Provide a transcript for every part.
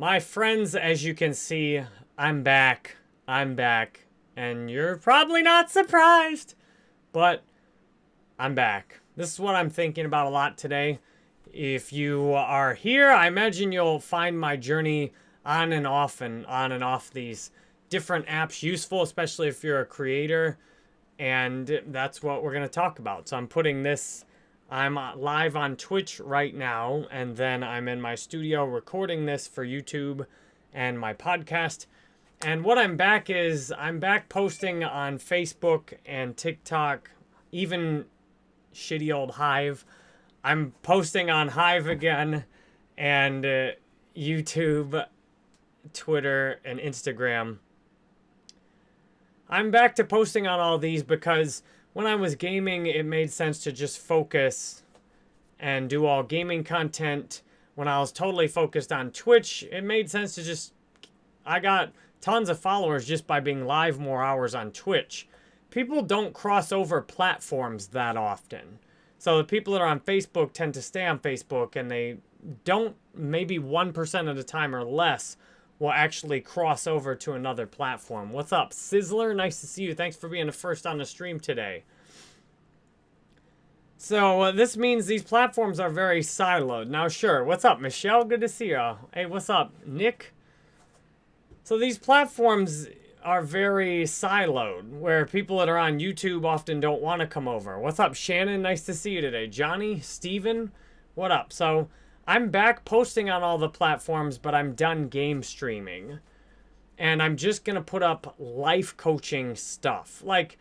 My friends, as you can see, I'm back. I'm back. And you're probably not surprised, but I'm back. This is what I'm thinking about a lot today. If you are here, I imagine you'll find my journey on and off and on and off these different apps useful, especially if you're a creator. And that's what we're going to talk about. So I'm putting this, I'm live on Twitch right now, and then I'm in my studio recording this for YouTube and my podcast. And what I'm back is I'm back posting on Facebook and TikTok, even shitty old Hive. I'm posting on Hive again and uh, YouTube, Twitter, and Instagram. I'm back to posting on all these because when I was gaming, it made sense to just focus and do all gaming content. When I was totally focused on Twitch, it made sense to just... I got tons of followers just by being live more hours on Twitch. People don't cross over platforms that often. So the people that are on Facebook tend to stay on Facebook and they don't, maybe 1% of the time or less, will actually cross over to another platform. What's up, Sizzler? Nice to see you. Thanks for being the first on the stream today. So uh, this means these platforms are very siloed. Now, sure. What's up, Michelle? Good to see you. Hey, what's up, Nick? So these platforms are very siloed, where people that are on YouTube often don't want to come over. What's up, Shannon? Nice to see you today. Johnny, Steven, what up? So I'm back posting on all the platforms, but I'm done game streaming. And I'm just going to put up life coaching stuff. Like,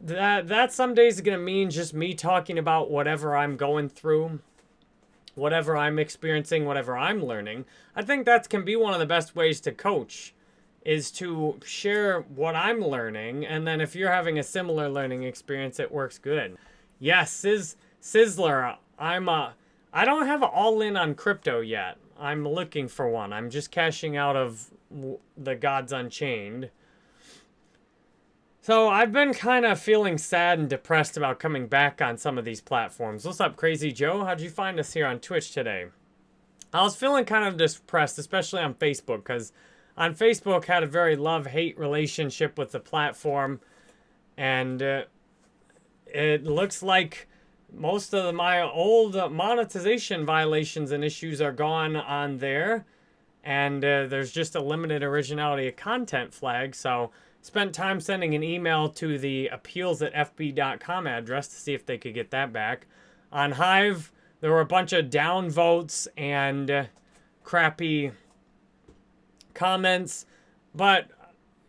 that, that some days is going to mean just me talking about whatever I'm going through, whatever I'm experiencing, whatever I'm learning. I think that can be one of the best ways to coach is to share what I'm learning. And then if you're having a similar learning experience, it works good. Yes, Sizz, Sizzler, I'm a... I don't have all in on crypto yet. I'm looking for one. I'm just cashing out of the Gods Unchained. So I've been kind of feeling sad and depressed about coming back on some of these platforms. What's up, Crazy Joe? How'd you find us here on Twitch today? I was feeling kind of depressed, especially on Facebook, because on Facebook had a very love-hate relationship with the platform. And uh, it looks like most of my old monetization violations and issues are gone on there. And uh, there's just a limited originality of content flag. So spent time sending an email to the appeals at fb.com address to see if they could get that back. On Hive, there were a bunch of down votes and uh, crappy comments. But,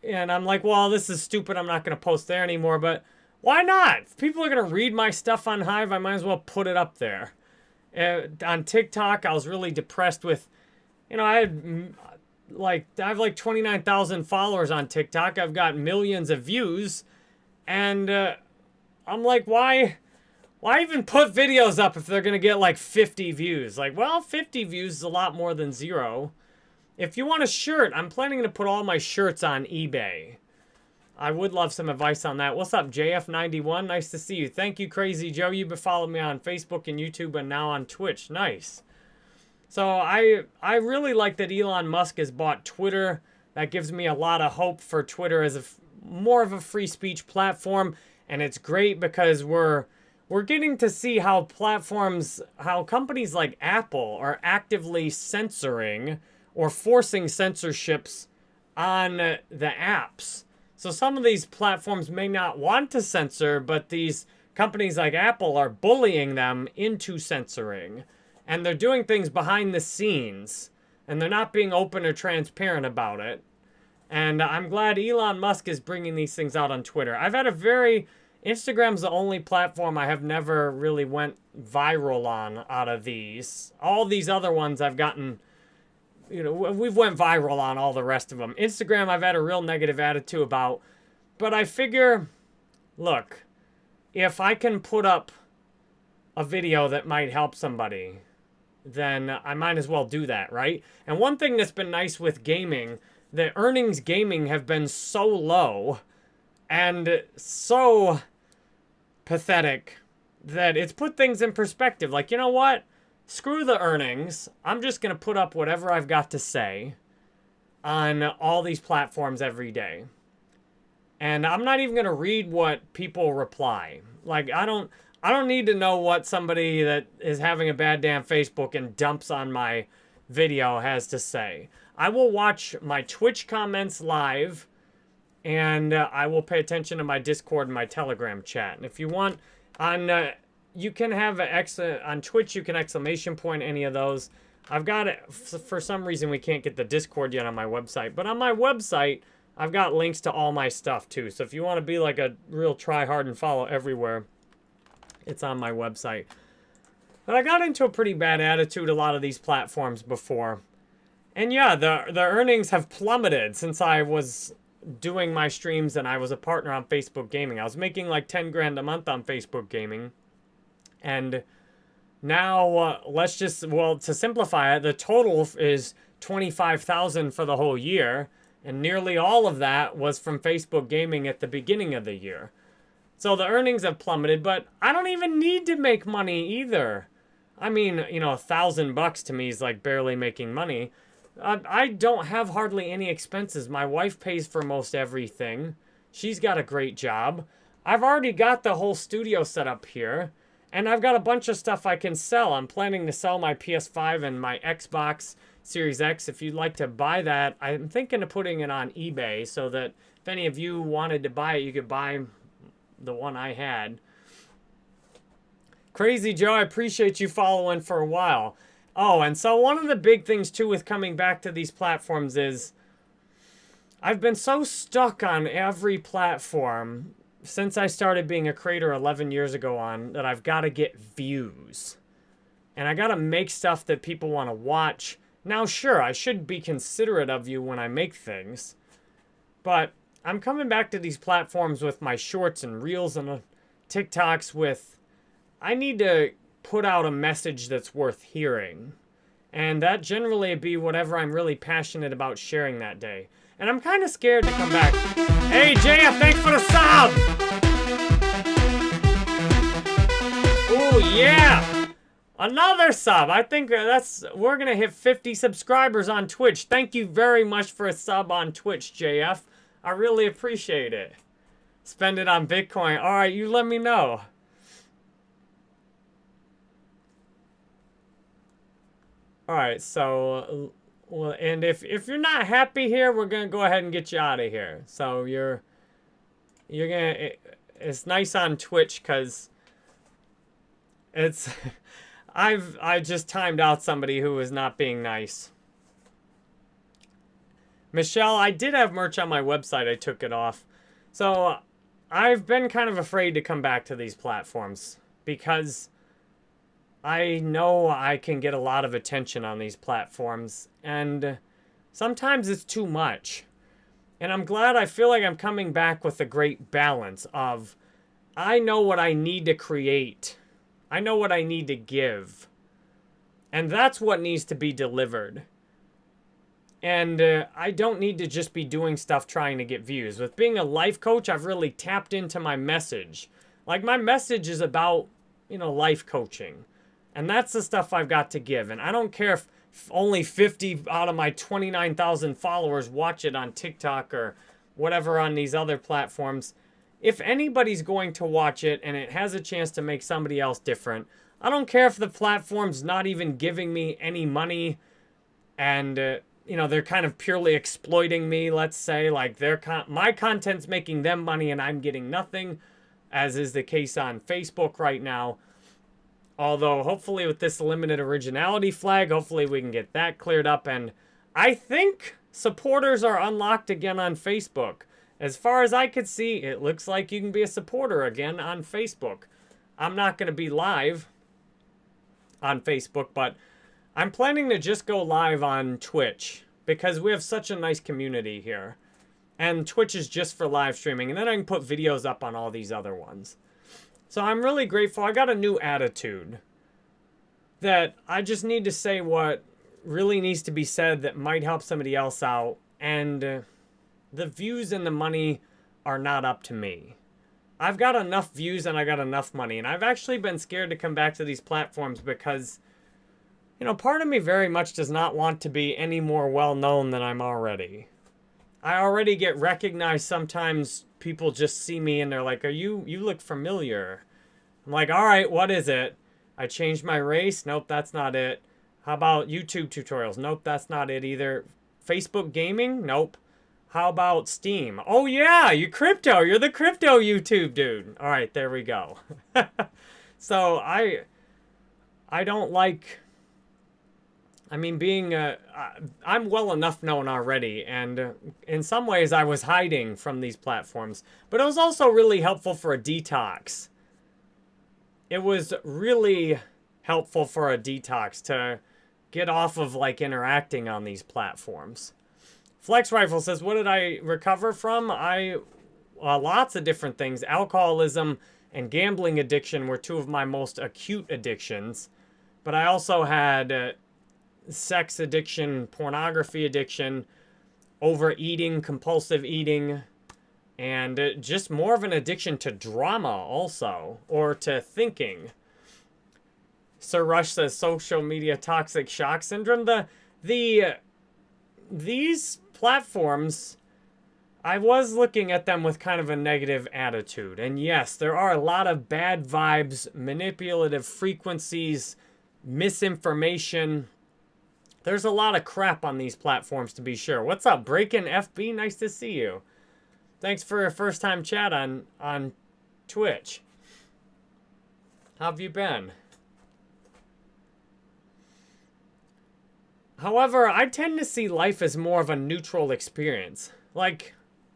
and I'm like, well, this is stupid. I'm not going to post there anymore. But why not? If people are going to read my stuff on Hive, I might as well put it up there. Uh, on TikTok, I was really depressed with, you know, I had mm, like, I have like 29,000 followers on TikTok. I've got millions of views. And uh, I'm like, why, why even put videos up if they're going to get like 50 views? Like, well, 50 views is a lot more than zero. If you want a shirt, I'm planning to put all my shirts on eBay. I would love some advice on that. What's up, JF91? Nice to see you. Thank you, Crazy Joe. You've been following me on Facebook and YouTube and now on Twitch. Nice. So I I really like that Elon Musk has bought Twitter. That gives me a lot of hope for Twitter as a more of a free speech platform. And it's great because we're we're getting to see how platforms, how companies like Apple are actively censoring or forcing censorships on the apps. So some of these platforms may not want to censor, but these companies like Apple are bullying them into censoring. And they're doing things behind the scenes. And they're not being open or transparent about it. And I'm glad Elon Musk is bringing these things out on Twitter. I've had a very... Instagram's the only platform I have never really went viral on out of these. All these other ones I've gotten you know, we've went viral on all the rest of them. Instagram, I've had a real negative attitude about, but I figure, look, if I can put up a video that might help somebody, then I might as well do that, right? And one thing that's been nice with gaming, the earnings gaming have been so low and so pathetic that it's put things in perspective. Like, you know what? Screw the earnings. I'm just going to put up whatever I've got to say. on all these platforms every day. And I'm not even going to read what people reply. Like I don't I don't need to know what somebody that is having a bad damn Facebook and dumps on my video has to say. I will watch my Twitch comments live and uh, I will pay attention to my Discord and my Telegram chat. And if you want on uh, you can have an ex uh, on Twitch you can exclamation point any of those. I've got it for some reason we can't get the Discord yet on my website, but on my website I've got links to all my stuff too. So if you want to be like a real try hard and follow everywhere, it's on my website. But I got into a pretty bad attitude a lot of these platforms before. And yeah, the the earnings have plummeted since I was doing my streams and I was a partner on Facebook Gaming. I was making like 10 grand a month on Facebook Gaming. And now, uh, let's just, well, to simplify it, the total is 25,000 for the whole year. And nearly all of that was from Facebook Gaming at the beginning of the year. So the earnings have plummeted, but I don't even need to make money either. I mean, you know, a thousand bucks to me is like barely making money. I don't have hardly any expenses. My wife pays for most everything. She's got a great job. I've already got the whole studio set up here. And I've got a bunch of stuff I can sell. I'm planning to sell my PS5 and my Xbox Series X. If you'd like to buy that, I'm thinking of putting it on eBay so that if any of you wanted to buy it, you could buy the one I had. Crazy Joe, I appreciate you following for a while. Oh, and so one of the big things too with coming back to these platforms is I've been so stuck on every platform since I started being a creator 11 years ago on that I've got to get views. And I got to make stuff that people want to watch. Now, sure, I should be considerate of you when I make things. But I'm coming back to these platforms with my shorts and reels and uh, TikToks with I need to put out a message that's worth hearing. And that generally be whatever I'm really passionate about sharing that day. And I'm kind of scared to come back. Hey, JF, thanks for the sub! Oh yeah! Another sub. I think uh, that's we're gonna hit 50 subscribers on Twitch. Thank you very much for a sub on Twitch, JF. I really appreciate it. Spend it on Bitcoin. All right, you let me know. All right, so well, and if if you're not happy here, we're gonna go ahead and get you out of here. So you're you're gonna. It, it's nice on Twitch because it's. I've I just timed out somebody who was not being nice. Michelle, I did have merch on my website. I took it off. So I've been kind of afraid to come back to these platforms because I know I can get a lot of attention on these platforms, and sometimes it's too much. And I'm glad I feel like I'm coming back with a great balance of I know what I need to create. I know what I need to give. And that's what needs to be delivered. And uh, I don't need to just be doing stuff trying to get views. With being a life coach, I've really tapped into my message. Like, my message is about, you know, life coaching. And that's the stuff I've got to give. And I don't care if only 50 out of my 29,000 followers watch it on TikTok or whatever on these other platforms. If anybody's going to watch it and it has a chance to make somebody else different, I don't care if the platform's not even giving me any money and, uh, you know, they're kind of purely exploiting me, let's say. Like, their con my content's making them money and I'm getting nothing, as is the case on Facebook right now. Although, hopefully with this limited originality flag, hopefully we can get that cleared up. And I think supporters are unlocked again on Facebook. As far as I could see, it looks like you can be a supporter again on Facebook. I'm not going to be live on Facebook, but I'm planning to just go live on Twitch because we have such a nice community here. And Twitch is just for live streaming, and then I can put videos up on all these other ones. So I'm really grateful. I got a new attitude that I just need to say what really needs to be said that might help somebody else out. And the views and the money are not up to me. I've got enough views and I got enough money. And I've actually been scared to come back to these platforms because, you know, part of me very much does not want to be any more well known than I'm already. I already get recognized sometimes people just see me and they're like, "Are you you look familiar?" I'm like, "All right, what is it?" I changed my race. Nope, that's not it. How about YouTube tutorials? Nope, that's not it either. Facebook gaming? Nope. How about Steam? Oh yeah, you crypto. You're the crypto YouTube dude. All right, there we go. so I I don't like I mean, being, uh, I'm well enough known already, and uh, in some ways I was hiding from these platforms, but it was also really helpful for a detox. It was really helpful for a detox to get off of like interacting on these platforms. Flex Rifle says, what did I recover from? I, uh, lots of different things. Alcoholism and gambling addiction were two of my most acute addictions. But I also had uh, sex addiction, pornography addiction, overeating, compulsive eating, and uh, just more of an addiction to drama also, or to thinking. Sir Rush says social media toxic shock syndrome. The, the, these platforms, I was looking at them with kind of a negative attitude. And yes, there are a lot of bad vibes, manipulative frequencies, misinformation, there's a lot of crap on these platforms to be sure. What's up, Breaking FB? Nice to see you. Thanks for a first time chat on on Twitch. How have you been? However, I tend to see life as more of a neutral experience. Like,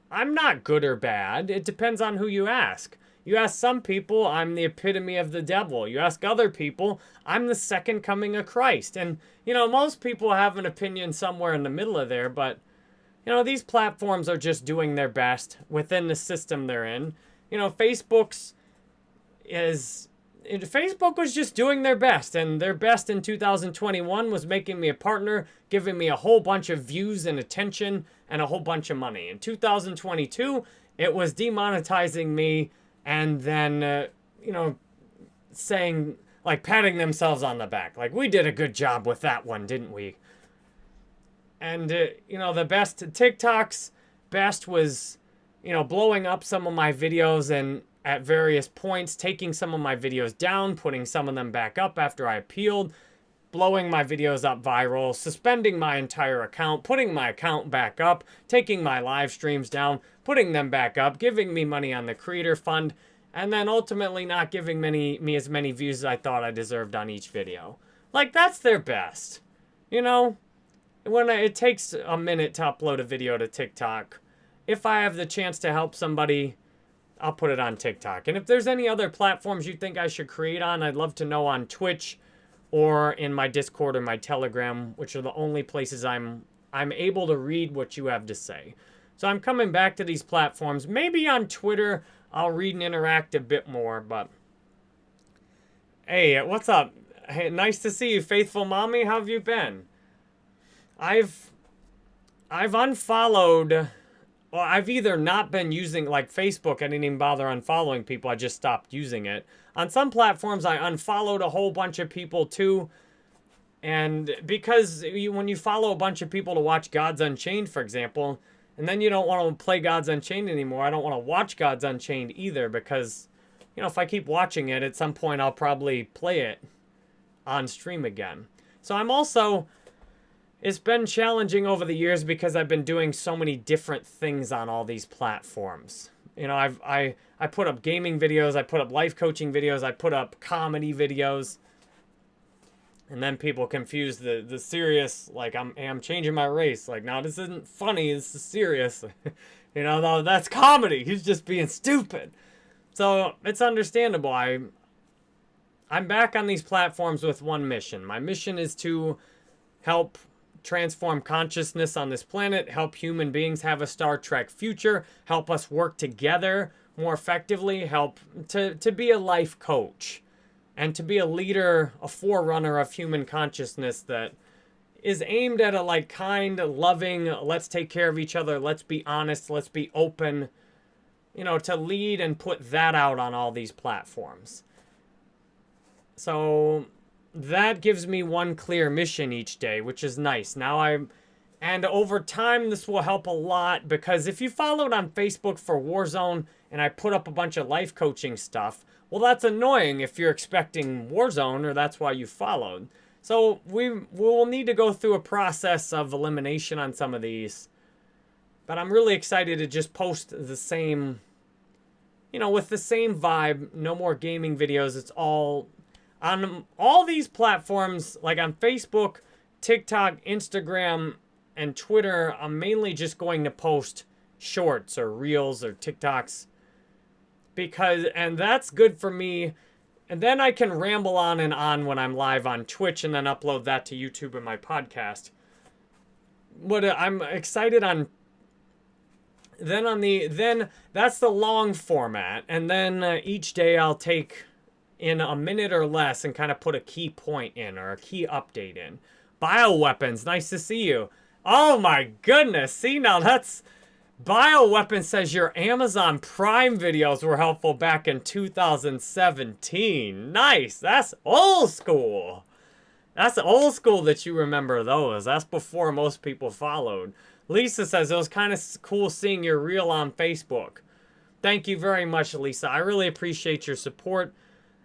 I'm not good or bad. It depends on who you ask. You ask some people, I'm the epitome of the devil. You ask other people, I'm the second coming of Christ. And, you know, most people have an opinion somewhere in the middle of there, but, you know, these platforms are just doing their best within the system they're in. You know, Facebook's is Facebook was just doing their best, and their best in 2021 was making me a partner, giving me a whole bunch of views and attention, and a whole bunch of money. In 2022, it was demonetizing me and then, uh, you know, saying, like, patting themselves on the back. Like, we did a good job with that one, didn't we? And, uh, you know, the best TikTok's best was, you know, blowing up some of my videos and at various points, taking some of my videos down, putting some of them back up after I appealed, blowing my videos up viral, suspending my entire account, putting my account back up, taking my live streams down, putting them back up, giving me money on the creator fund, and then ultimately not giving many, me as many views as I thought I deserved on each video. Like, that's their best. You know? When it takes a minute to upload a video to TikTok, if I have the chance to help somebody, I'll put it on TikTok. And if there's any other platforms you think I should create on, I'd love to know on Twitch, or in my Discord or my Telegram, which are the only places I'm I'm able to read what you have to say. So I'm coming back to these platforms. Maybe on Twitter I'll read and interact a bit more, but hey, what's up? Hey, nice to see you, faithful mommy. How have you been? I've I've unfollowed well, I've either not been using, like Facebook, I didn't even bother unfollowing people, I just stopped using it. On some platforms, I unfollowed a whole bunch of people too. And because you, when you follow a bunch of people to watch Gods Unchained, for example, and then you don't want to play Gods Unchained anymore, I don't want to watch Gods Unchained either because, you know, if I keep watching it, at some point I'll probably play it on stream again. So I'm also it's been challenging over the years because I've been doing so many different things on all these platforms. You know, I've I I put up gaming videos, I put up life coaching videos, I put up comedy videos. And then people confuse the the serious like I'm I'm changing my race. Like, now this isn't funny, this is serious. you know, no, that's comedy. He's just being stupid. So, it's understandable. I I'm back on these platforms with one mission. My mission is to help transform consciousness on this planet, help human beings have a Star Trek future, help us work together more effectively, help to, to be a life coach and to be a leader, a forerunner of human consciousness that is aimed at a like kind, loving, let's take care of each other, let's be honest, let's be open, you know, to lead and put that out on all these platforms. So that gives me one clear mission each day, which is nice. Now I'm, and over time, this will help a lot because if you followed on Facebook for Warzone and I put up a bunch of life coaching stuff, well, that's annoying if you're expecting Warzone or that's why you followed. So we, will need to go through a process of elimination on some of these. But I'm really excited to just post the same, you know, with the same vibe. No more gaming videos. It's all on all these platforms, like on Facebook, TikTok, Instagram, and Twitter, I'm mainly just going to post shorts or reels or TikToks because, and that's good for me. And then I can ramble on and on when I'm live on Twitch and then upload that to YouTube and my podcast. But uh, I'm excited on then on the then that's the long format and then uh, each day I'll take in a minute or less and kind of put a key point in or a key update in. Bioweapons, nice to see you. Oh my goodness, see now that's... Bioweapon says your Amazon Prime videos were helpful back in 2017. Nice, that's old school. That's old school that you remember those. That's before most people followed. Lisa says it was kind of cool seeing your reel on Facebook. Thank you very much, Lisa. I really appreciate your support.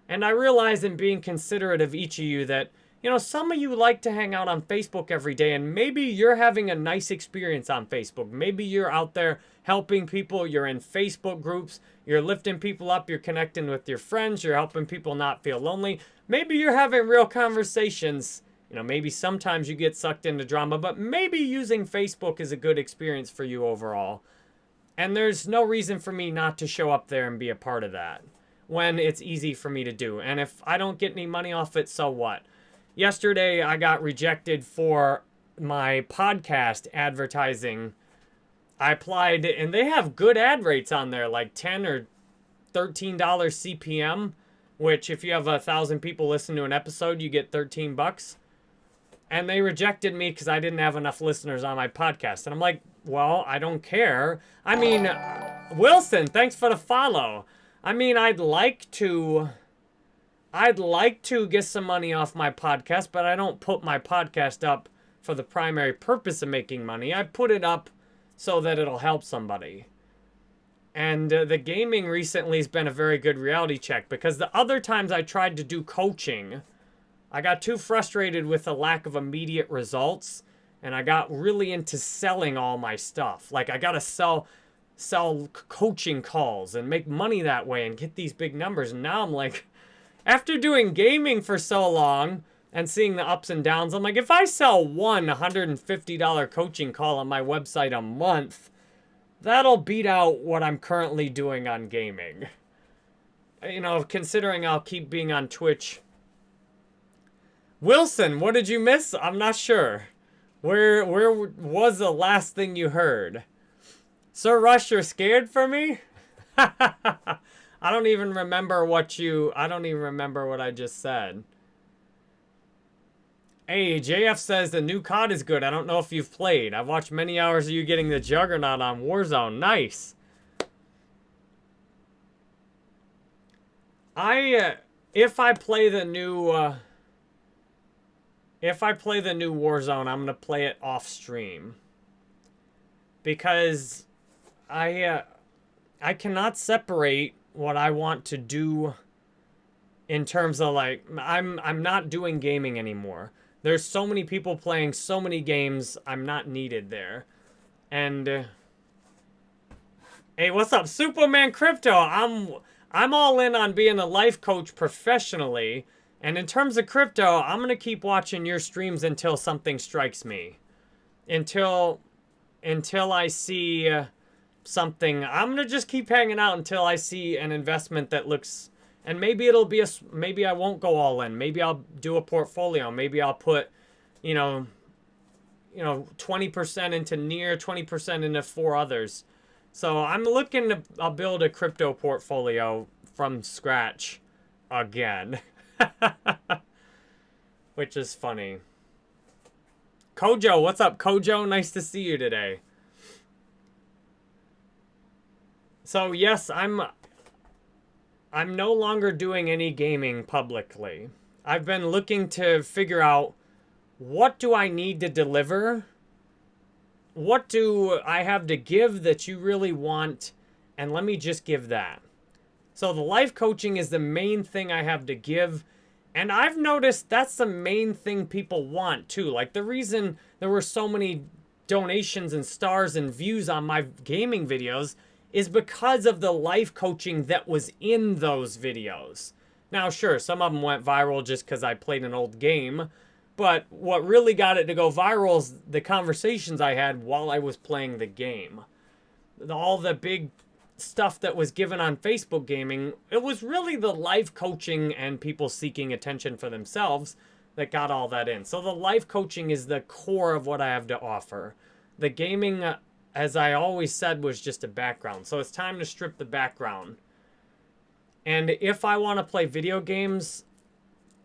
And I realize in being considerate of each of you that, you know, some of you like to hang out on Facebook every day and maybe you're having a nice experience on Facebook. Maybe you're out there helping people, you're in Facebook groups, you're lifting people up, you're connecting with your friends, you're helping people not feel lonely. Maybe you're having real conversations. You know, maybe sometimes you get sucked into drama, but maybe using Facebook is a good experience for you overall. And there's no reason for me not to show up there and be a part of that when it's easy for me to do. And if I don't get any money off it, so what? Yesterday, I got rejected for my podcast advertising. I applied, and they have good ad rates on there, like 10 or $13 CPM, which if you have a thousand people listen to an episode, you get 13 bucks. And they rejected me because I didn't have enough listeners on my podcast. And I'm like, well, I don't care. I mean, Wilson, thanks for the follow. I mean, I'd like to... I'd like to get some money off my podcast, but I don't put my podcast up for the primary purpose of making money. I put it up so that it'll help somebody. And uh, the gaming recently has been a very good reality check because the other times I tried to do coaching, I got too frustrated with the lack of immediate results and I got really into selling all my stuff. Like I got to sell sell coaching calls and make money that way and get these big numbers. And now I'm like, after doing gaming for so long and seeing the ups and downs, I'm like, if I sell one $150 coaching call on my website a month, that'll beat out what I'm currently doing on gaming. You know, considering I'll keep being on Twitch. Wilson, what did you miss? I'm not sure. Where where was the last thing you heard? Sir Rush, you're scared for me? I don't even remember what you... I don't even remember what I just said. Hey, JF says the new COD is good. I don't know if you've played. I've watched many hours of you getting the Juggernaut on Warzone. Nice. I... Uh, if I play the new... Uh, if I play the new Warzone, I'm going to play it off stream. Because I uh, I cannot separate what I want to do in terms of like I'm I'm not doing gaming anymore. There's so many people playing so many games. I'm not needed there. And uh, hey, what's up, Superman Crypto? I'm I'm all in on being a life coach professionally. And in terms of crypto, I'm to keep watching your streams until something strikes me. Until until I see uh, something. I'm gonna just keep hanging out until I see an investment that looks, and maybe it'll be a, maybe I won't go all in. Maybe I'll do a portfolio. Maybe I'll put, you know, you know, 20% into near, 20% into four others. So I'm looking to I'll build a crypto portfolio from scratch again. Which is funny. Kojo, what's up, Kojo? Nice to see you today. So yes, I'm I'm no longer doing any gaming publicly. I've been looking to figure out what do I need to deliver? What do I have to give that you really want? And let me just give that. So the life coaching is the main thing I have to give. And I've noticed that's the main thing people want too. Like the reason there were so many donations and stars and views on my gaming videos is because of the life coaching that was in those videos. Now, sure, some of them went viral just because I played an old game, but what really got it to go viral is the conversations I had while I was playing the game. All the big stuff that was given on Facebook gaming, it was really the life coaching and people seeking attention for themselves that got all that in. So the life coaching is the core of what I have to offer. The gaming, as I always said, was just a background. So it's time to strip the background. And if I want to play video games,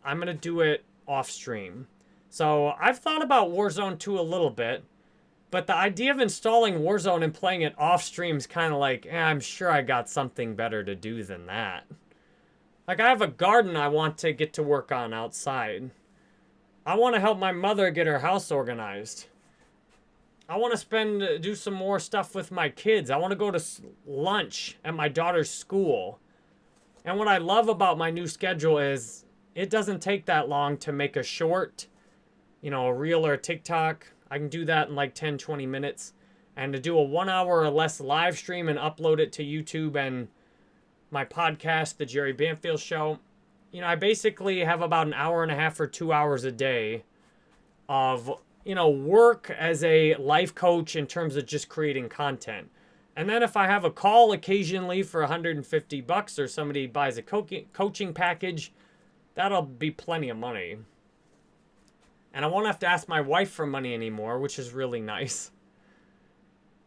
I'm going to do it off stream. So I've thought about Warzone 2 a little bit. But the idea of installing Warzone and playing it off stream is kind of like, eh, I'm sure I got something better to do than that. Like, I have a garden I want to get to work on outside. I want to help my mother get her house organized. I want to spend, uh, do some more stuff with my kids. I want to go to lunch at my daughter's school. And what I love about my new schedule is it doesn't take that long to make a short, you know, a reel or a TikTok. I can do that in like 10, 20 minutes. And to do a one hour or less live stream and upload it to YouTube and my podcast, The Jerry Banfield Show, you know, I basically have about an hour and a half or two hours a day of, you know, work as a life coach in terms of just creating content. And then if I have a call occasionally for 150 bucks or somebody buys a co coaching package, that'll be plenty of money. And I won't have to ask my wife for money anymore, which is really nice.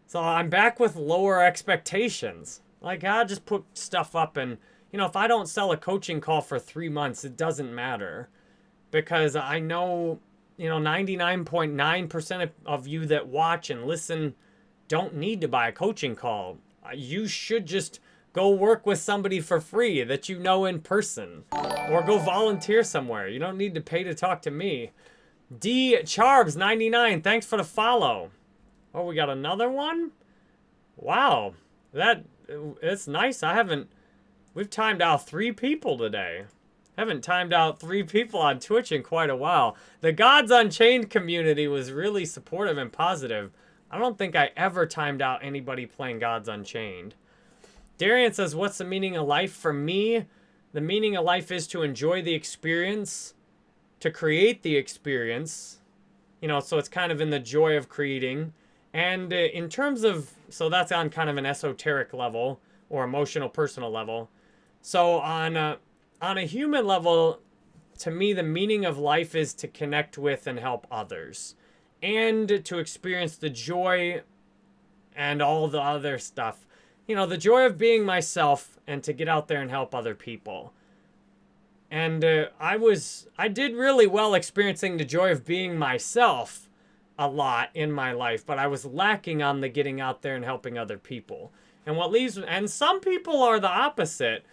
So I'm back with lower expectations. Like, I just put stuff up and you know, if I don't sell a coaching call for three months, it doesn't matter because I know, you know, 99.9% of you that watch and listen don't need to buy a coaching call. Uh, you should just go work with somebody for free that you know in person or go volunteer somewhere. You don't need to pay to talk to me. D Charbs 99, thanks for the follow. Oh, we got another one? Wow. That it's nice. I haven't We've timed out three people today. Haven't timed out three people on Twitch in quite a while. The Gods Unchained community was really supportive and positive. I don't think I ever timed out anybody playing Gods Unchained. Darian says, what's the meaning of life? For me, the meaning of life is to enjoy the experience, to create the experience. You know, so it's kind of in the joy of creating. And uh, in terms of, so that's on kind of an esoteric level or emotional personal level. So on a, on a human level, to me, the meaning of life is to connect with and help others and to experience the joy and all the other stuff. You know, the joy of being myself and to get out there and help other people. And uh, I was, I did really well experiencing the joy of being myself a lot in my life, but I was lacking on the getting out there and helping other people. And what leaves, and some people are the opposite.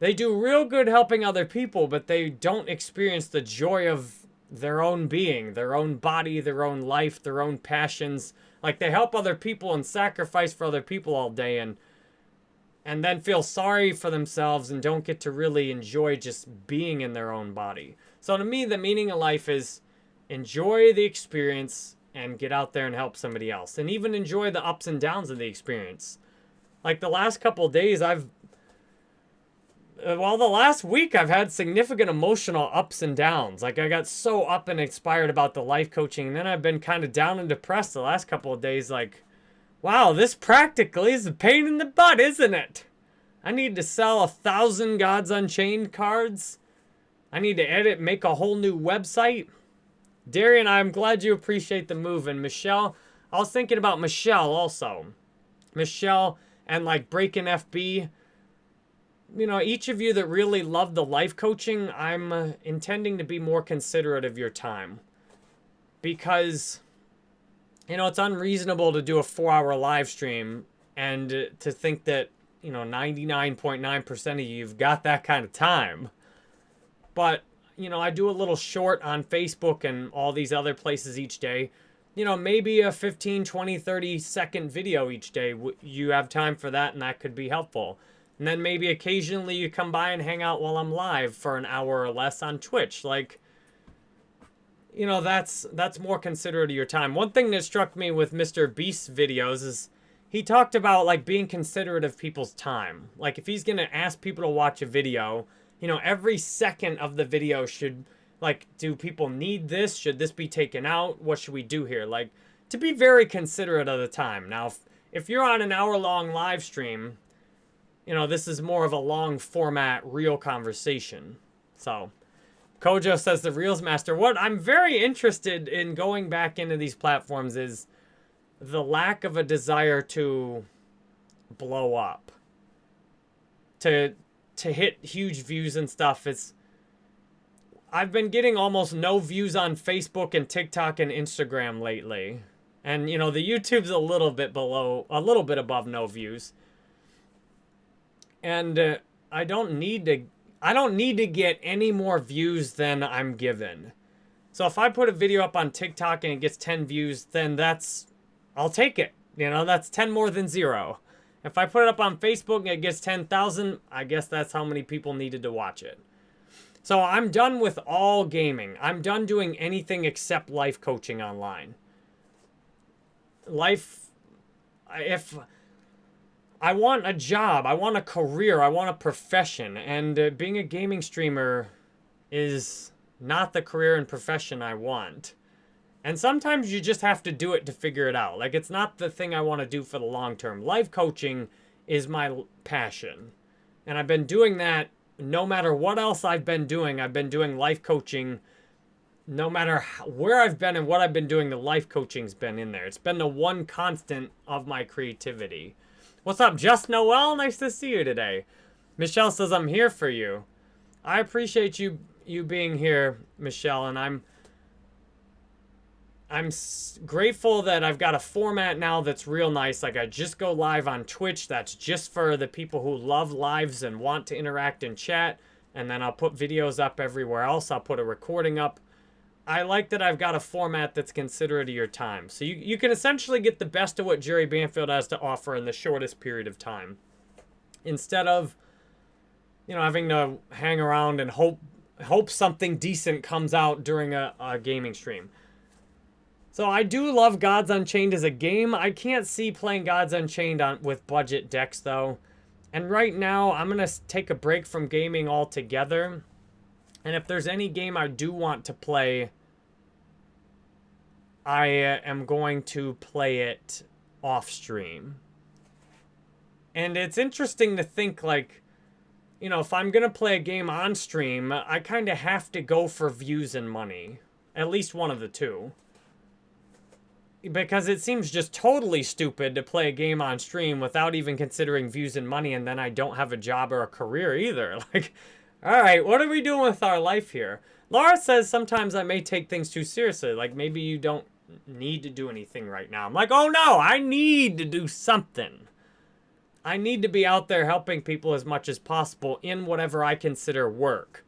They do real good helping other people, but they don't experience the joy of their own being, their own body, their own life, their own passions. Like they help other people and sacrifice for other people all day and and then feel sorry for themselves and don't get to really enjoy just being in their own body. So to me, the meaning of life is enjoy the experience and get out there and help somebody else. And even enjoy the ups and downs of the experience. Like the last couple days, I've well, the last week I've had significant emotional ups and downs. Like I got so up and inspired about the life coaching, and then I've been kind of down and depressed the last couple of days. Like, wow, this practically is a pain in the butt, isn't it? I need to sell a thousand Gods Unchained cards. I need to edit, make a whole new website. Darian, I'm glad you appreciate the move. And Michelle, I was thinking about Michelle also. Michelle and like Breaking FB you know, each of you that really love the life coaching, I'm uh, intending to be more considerate of your time. Because, you know, it's unreasonable to do a four hour live stream and uh, to think that, you know, 99.9% .9 of you have got that kind of time. But, you know, I do a little short on Facebook and all these other places each day. You know, maybe a 15, 20, 30 second video each day. You have time for that and that could be helpful. And then maybe occasionally you come by and hang out while I'm live for an hour or less on Twitch. Like, you know, that's that's more considerate of your time. One thing that struck me with Mr. Beast's videos is he talked about like being considerate of people's time. Like if he's gonna ask people to watch a video, you know, every second of the video should like, do people need this? Should this be taken out? What should we do here? Like, to be very considerate of the time. Now, if, if you're on an hour long live stream, you know, this is more of a long format, real conversation. So, Kojo says the Reels Master. What I'm very interested in going back into these platforms is the lack of a desire to blow up. To to hit huge views and stuff. It's I've been getting almost no views on Facebook and TikTok and Instagram lately. And you know, the YouTube's a little bit below a little bit above no views. And uh, I don't need to I don't need to get any more views than I'm given. So if I put a video up on TikTok and it gets 10 views, then that's I'll take it. You know, that's 10 more than zero. If I put it up on Facebook and it gets 10,000, I guess that's how many people needed to watch it. So I'm done with all gaming. I'm done doing anything except life coaching online. Life, if I want a job, I want a career, I want a profession, and uh, being a gaming streamer is not the career and profession I want. And sometimes you just have to do it to figure it out. Like, it's not the thing I want to do for the long term. Life coaching is my passion. And I've been doing that no matter what else I've been doing. I've been doing life coaching no matter where I've been and what I've been doing. The life coaching's been in there. It's been the one constant of my creativity. What's up, Just Noel? Nice to see you today. Michelle says, I'm here for you. I appreciate you you being here, Michelle, and I'm I'm grateful that I've got a format now that's real nice. Like I just go live on Twitch. That's just for the people who love lives and want to interact and chat. And then I'll put videos up everywhere else. I'll put a recording up. I like that I've got a format that's considerate of your time. So you, you can essentially get the best of what Jerry Banfield has to offer in the shortest period of time. Instead of, you know, having to hang around and hope hope something decent comes out during a, a gaming stream. So I do love Gods Unchained as a game. I can't see playing Gods Unchained on with budget decks though. And right now, I'm going to take a break from gaming altogether. And if there's any game I do want to play, I uh, am going to play it off stream. And it's interesting to think like, you know, if I'm going to play a game on stream, I kind of have to go for views and money. At least one of the two because it seems just totally stupid to play a game on stream without even considering views and money and then I don't have a job or a career either. Like, all right, what are we doing with our life here? Laura says sometimes I may take things too seriously. Like maybe you don't need to do anything right now. I'm like, oh no, I need to do something. I need to be out there helping people as much as possible in whatever I consider work.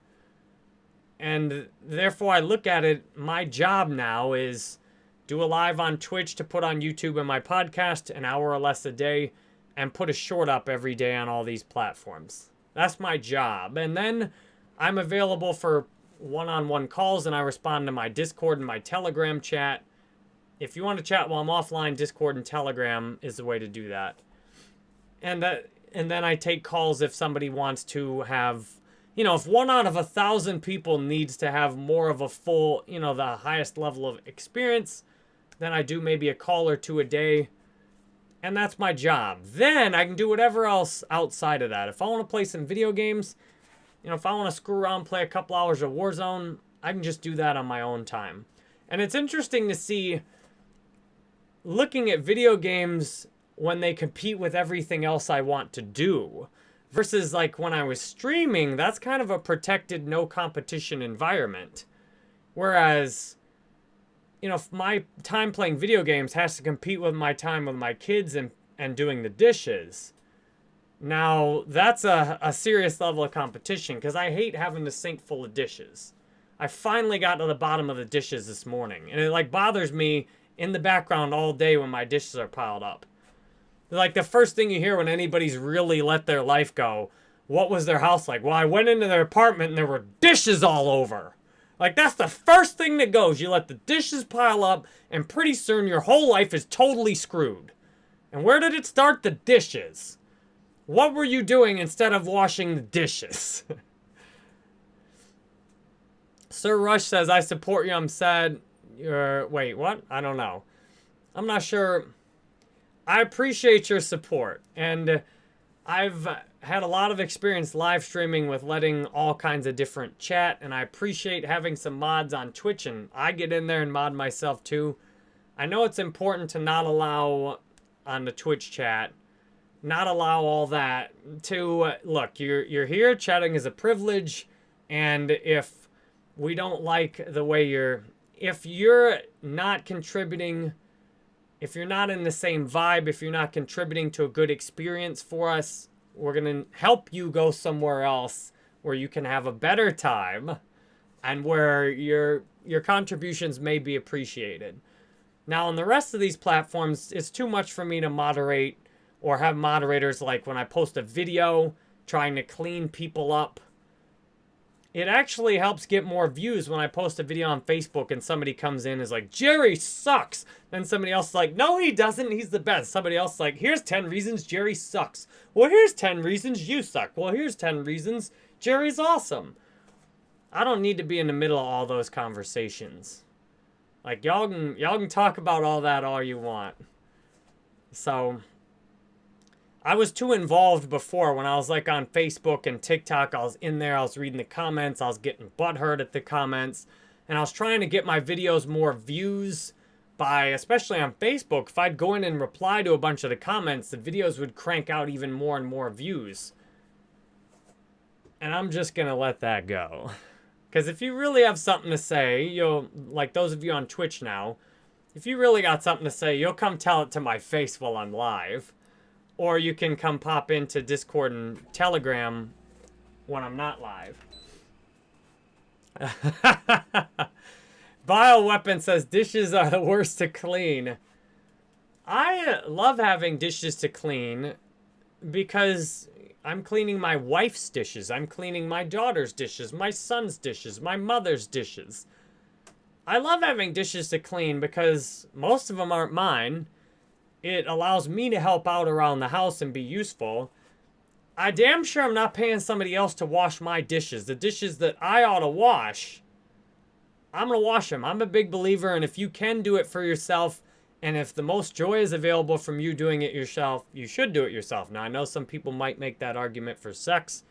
And therefore I look at it, my job now is do a live on Twitch to put on YouTube and my podcast, an hour or less a day, and put a short up every day on all these platforms. That's my job. And then I'm available for one-on-one calls and I respond to my Discord and my Telegram chat. If you want to chat while I'm offline, Discord and Telegram is the way to do that. And that and then I take calls if somebody wants to have you know, if one out of a thousand people needs to have more of a full, you know, the highest level of experience, then I do maybe a call or two a day. And that's my job. Then I can do whatever else outside of that. If I want to play some video games, you know, if I want to screw around, play a couple hours of Warzone, I can just do that on my own time. And it's interesting to see looking at video games when they compete with everything else I want to do. Versus like when I was streaming, that's kind of a protected no competition environment. Whereas you know, my time playing video games has to compete with my time with my kids and, and doing the dishes. Now, that's a, a serious level of competition because I hate having the sink full of dishes. I finally got to the bottom of the dishes this morning. And it like bothers me in the background all day when my dishes are piled up. Like the first thing you hear when anybody's really let their life go, what was their house like? Well, I went into their apartment and there were dishes all over. Like that's the first thing that goes. You let the dishes pile up and pretty soon your whole life is totally screwed. And where did it start? The dishes. What were you doing instead of washing the dishes? Sir Rush says, I support you. I'm sad. Wait, what? I don't know. I'm not sure. I appreciate your support. And I've had a lot of experience live streaming with letting all kinds of different chat. And I appreciate having some mods on Twitch. And I get in there and mod myself too. I know it's important to not allow on the Twitch chat, not allow all that to, uh, look, you're, you're here, chatting is a privilege. And if we don't like the way you're if you're not contributing if you're not in the same vibe if you're not contributing to a good experience for us we're going to help you go somewhere else where you can have a better time and where your your contributions may be appreciated. Now on the rest of these platforms it's too much for me to moderate or have moderators like when i post a video trying to clean people up it actually helps get more views when I post a video on Facebook and somebody comes in and is like, Jerry sucks. Then somebody else is like, no, he doesn't. He's the best. Somebody else is like, here's 10 reasons Jerry sucks. Well, here's 10 reasons you suck. Well, here's 10 reasons Jerry's awesome. I don't need to be in the middle of all those conversations. Like, y'all can, y'all can talk about all that all you want. So, I was too involved before when I was like on Facebook and TikTok. I was in there, I was reading the comments, I was getting butthurt at the comments, and I was trying to get my videos more views by, especially on Facebook. If I'd go in and reply to a bunch of the comments, the videos would crank out even more and more views. And I'm just gonna let that go. Because if you really have something to say, you'll, like those of you on Twitch now, if you really got something to say, you'll come tell it to my face while I'm live. Or you can come pop into Discord and Telegram when I'm not live. Bioweapon says dishes are the worst to clean. I love having dishes to clean because I'm cleaning my wife's dishes. I'm cleaning my daughter's dishes, my son's dishes, my mother's dishes. I love having dishes to clean because most of them aren't mine it allows me to help out around the house and be useful. I damn sure I'm not paying somebody else to wash my dishes. The dishes that I ought to wash, I'm going to wash them. I'm a big believer, and if you can do it for yourself, and if the most joy is available from you doing it yourself, you should do it yourself. Now, I know some people might make that argument for sex,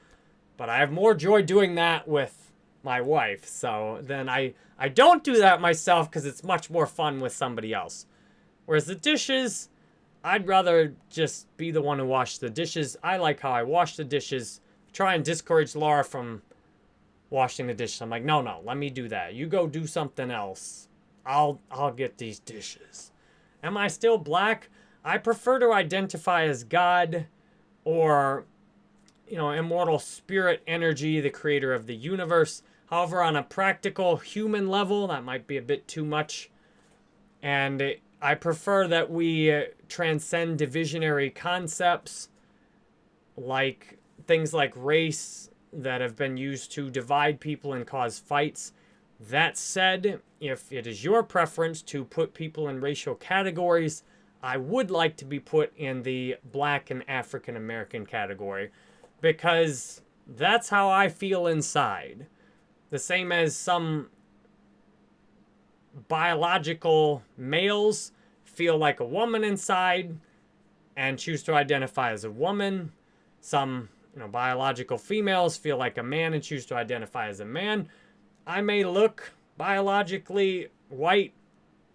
but I have more joy doing that with my wife. So then I, I don't do that myself because it's much more fun with somebody else. Whereas the dishes, I'd rather just be the one who washes the dishes. I like how I wash the dishes. Try and discourage Laura from washing the dishes. I'm like, no, no, let me do that. You go do something else. I'll I'll get these dishes. Am I still black? I prefer to identify as God or you know, immortal spirit energy, the creator of the universe. However, on a practical human level, that might be a bit too much. And I prefer that we uh, transcend divisionary concepts like things like race that have been used to divide people and cause fights. That said, if it is your preference to put people in racial categories, I would like to be put in the black and African American category because that's how I feel inside. The same as some biological males feel like a woman inside and choose to identify as a woman. Some, you know, biological females feel like a man and choose to identify as a man. I may look biologically white.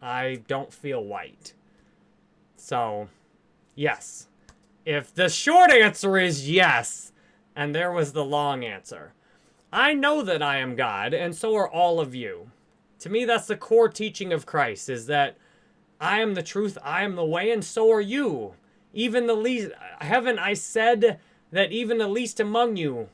I don't feel white. So, yes. If the short answer is yes, and there was the long answer. I know that I am God, and so are all of you. To me, that's the core teaching of Christ, is that I am the truth, I am the way, and so are you. Even the least, haven't I said that even the least among you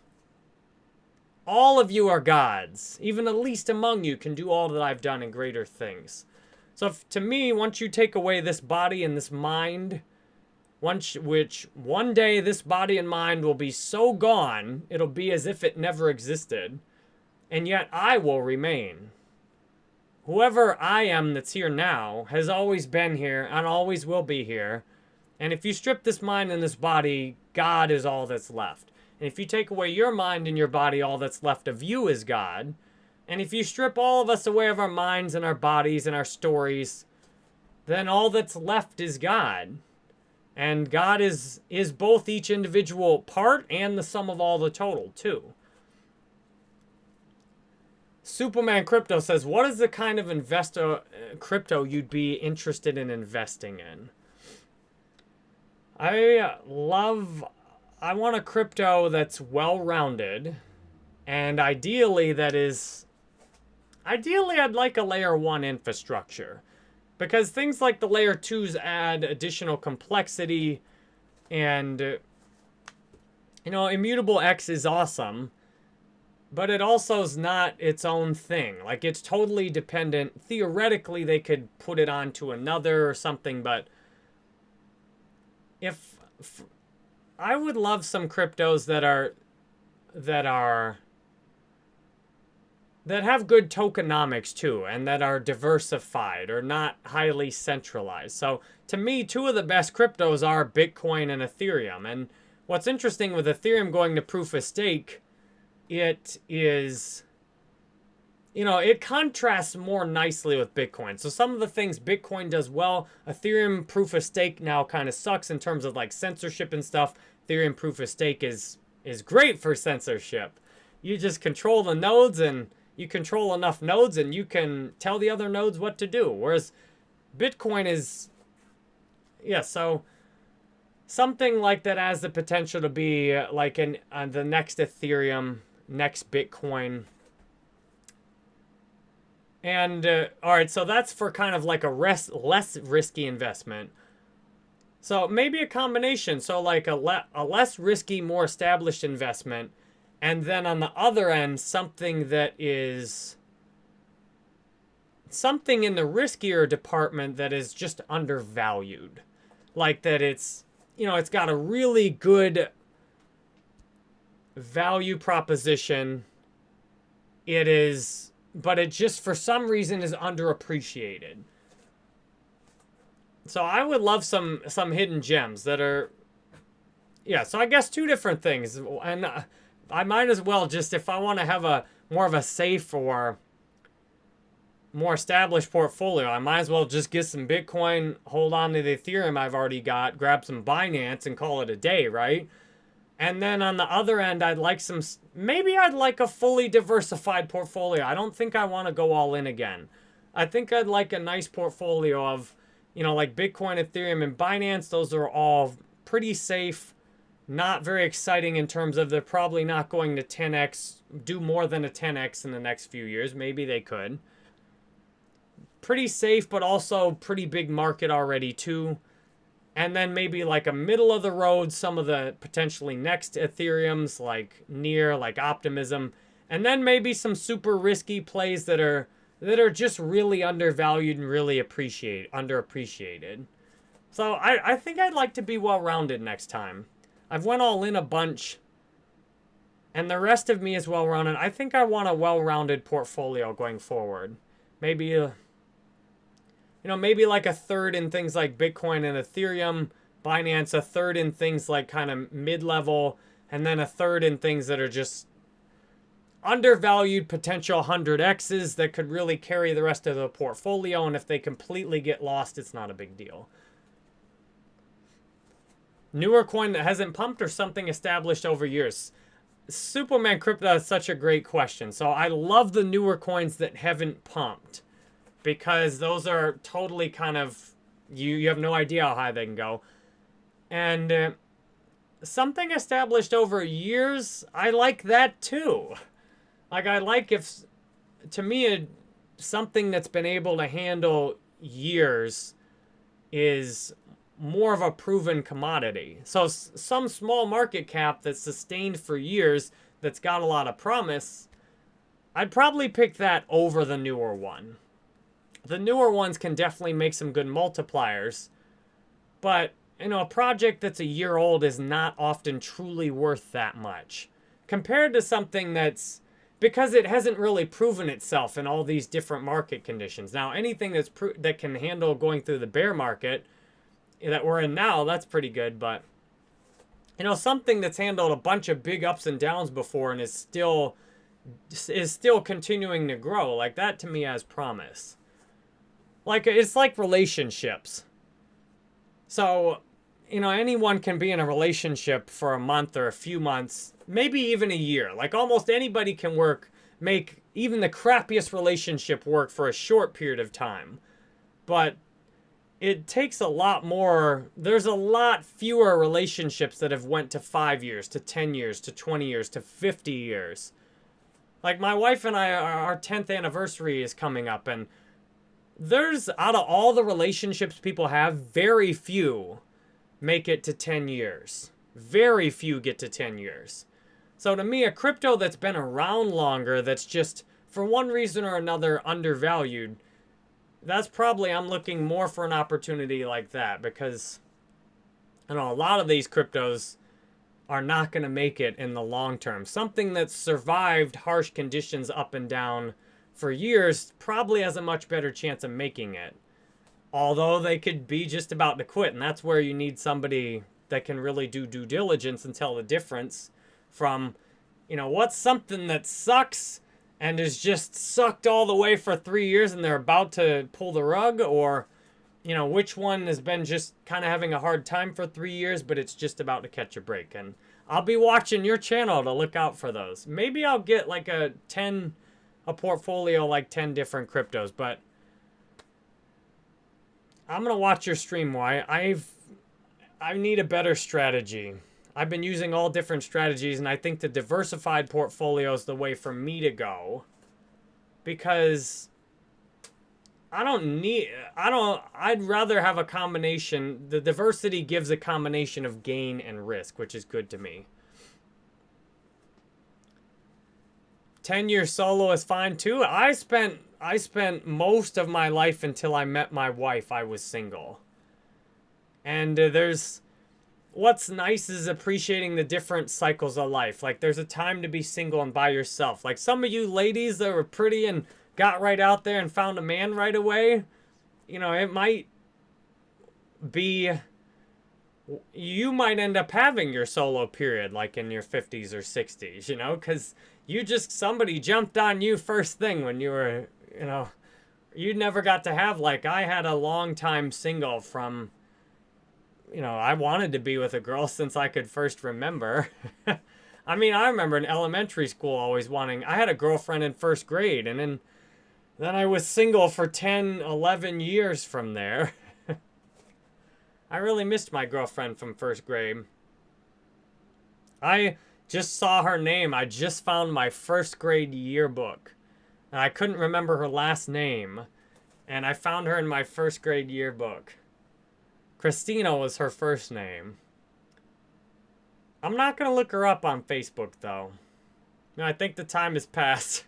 all of you are gods. Even the least among you can do all that I've done and greater things. So if, to me, once you take away this body and this mind, once which one day this body and mind will be so gone, it'll be as if it never existed, and yet I will remain. Whoever I am that's here now has always been here and always will be here. And if you strip this mind and this body, God is all that's left. And if you take away your mind and your body, all that's left of you is God. And if you strip all of us away of our minds and our bodies and our stories, then all that's left is God. And God is is both each individual part and the sum of all the total, too. Superman Crypto says, "What is the kind of investor uh, crypto you'd be interested in investing in?" I love I want a crypto that's well-rounded and ideally that is ideally I'd like a layer 1 infrastructure because things like the layer 2s add additional complexity and you know immutable x is awesome but it also is not its own thing. Like, it's totally dependent. Theoretically, they could put it onto another or something, but if, if I would love some cryptos that are that are that have good tokenomics too and that are diversified or not highly centralized. So to me, two of the best cryptos are Bitcoin and Ethereum. And what's interesting with Ethereum going to proof of stake it is you know, it contrasts more nicely with Bitcoin. So some of the things Bitcoin does well, Ethereum proof of stake now kind of sucks in terms of like censorship and stuff. Ethereum proof of stake is is great for censorship. You just control the nodes and you control enough nodes and you can tell the other nodes what to do. Whereas Bitcoin is yeah, so something like that has the potential to be like an uh, the next Ethereum next Bitcoin. And, uh, all right, so that's for kind of like a res less risky investment. So maybe a combination. So like a, le a less risky, more established investment. And then on the other end, something that is something in the riskier department that is just undervalued. Like that it's, you know, it's got a really good value proposition. It is, but it just for some reason is underappreciated. So I would love some some hidden gems that are, yeah. So I guess two different things, and uh, I might as well just if I want to have a more of a safe or more established portfolio, I might as well just get some Bitcoin, hold on to the Ethereum I've already got, grab some Binance, and call it a day, right? And then on the other end, I'd like some, maybe I'd like a fully diversified portfolio. I don't think I want to go all in again. I think I'd like a nice portfolio of, you know, like Bitcoin, Ethereum, and Binance. Those are all pretty safe, not very exciting in terms of they're probably not going to 10x, do more than a 10x in the next few years. Maybe they could. Pretty safe, but also pretty big market already too and then maybe like a middle of the road, some of the potentially next Ethereums like Near, like Optimism, and then maybe some super risky plays that are that are just really undervalued and really appreciate underappreciated. So I, I think I'd like to be well-rounded next time. I've went all in a bunch, and the rest of me is well-rounded. I think I want a well-rounded portfolio going forward. Maybe a you know, maybe like a third in things like Bitcoin and Ethereum, Binance, a third in things like kind of mid-level, and then a third in things that are just undervalued potential 100Xs that could really carry the rest of the portfolio. And if they completely get lost, it's not a big deal. Newer coin that hasn't pumped or something established over years? Superman Crypto is such a great question. So I love the newer coins that haven't pumped because those are totally kind of you you have no idea how high they can go. And uh, something established over years i like that too. Like i like if to me a, something that's been able to handle years is more of a proven commodity. So some small market cap that's sustained for years that's got a lot of promise, I'd probably pick that over the newer one. The newer ones can definitely make some good multipliers, but you know, a project that's a year old is not often truly worth that much compared to something that's because it hasn't really proven itself in all these different market conditions. Now, anything that's that can handle going through the bear market that we're in now, that's pretty good, but you know, something that's handled a bunch of big ups and downs before and is still is still continuing to grow. Like that to me has promise. Like it's like relationships. So, you know, anyone can be in a relationship for a month or a few months, maybe even a year. Like almost anybody can work, make even the crappiest relationship work for a short period of time. But it takes a lot more there's a lot fewer relationships that have went to 5 years to 10 years to 20 years to 50 years like my wife and I our 10th anniversary is coming up and there's out of all the relationships people have very few make it to 10 years very few get to 10 years so to me a crypto that's been around longer that's just for one reason or another undervalued that's probably, I'm looking more for an opportunity like that because, you know, a lot of these cryptos are not going to make it in the long term. Something that's survived harsh conditions up and down for years probably has a much better chance of making it. Although they could be just about to quit, and that's where you need somebody that can really do due diligence and tell the difference from, you know, what's something that sucks and is just sucked all the way for three years and they're about to pull the rug or you know which one has been just kind of having a hard time for three years but it's just about to catch a break and i'll be watching your channel to look out for those maybe i'll get like a 10 a portfolio like 10 different cryptos but i'm gonna watch your stream why i've i need a better strategy I've been using all different strategies, and I think the diversified portfolio is the way for me to go. Because I don't need, I don't, I'd rather have a combination. The diversity gives a combination of gain and risk, which is good to me. 10 year solo is fine too. I spent, I spent most of my life until I met my wife, I was single. And uh, there's, what's nice is appreciating the different cycles of life. Like there's a time to be single and by yourself. Like some of you ladies that were pretty and got right out there and found a man right away, you know, it might be you might end up having your solo period like in your 50s or 60s, you know, cuz you just somebody jumped on you first thing when you were, you know, you never got to have like I had a long time single from you know, I wanted to be with a girl since I could first remember. I mean, I remember in elementary school always wanting, I had a girlfriend in first grade, and then, then I was single for 10, 11 years from there. I really missed my girlfriend from first grade. I just saw her name. I just found my first grade yearbook. And I couldn't remember her last name. And I found her in my first grade yearbook. Christina was her first name. I'm not going to look her up on Facebook, though. No, I think the time has passed.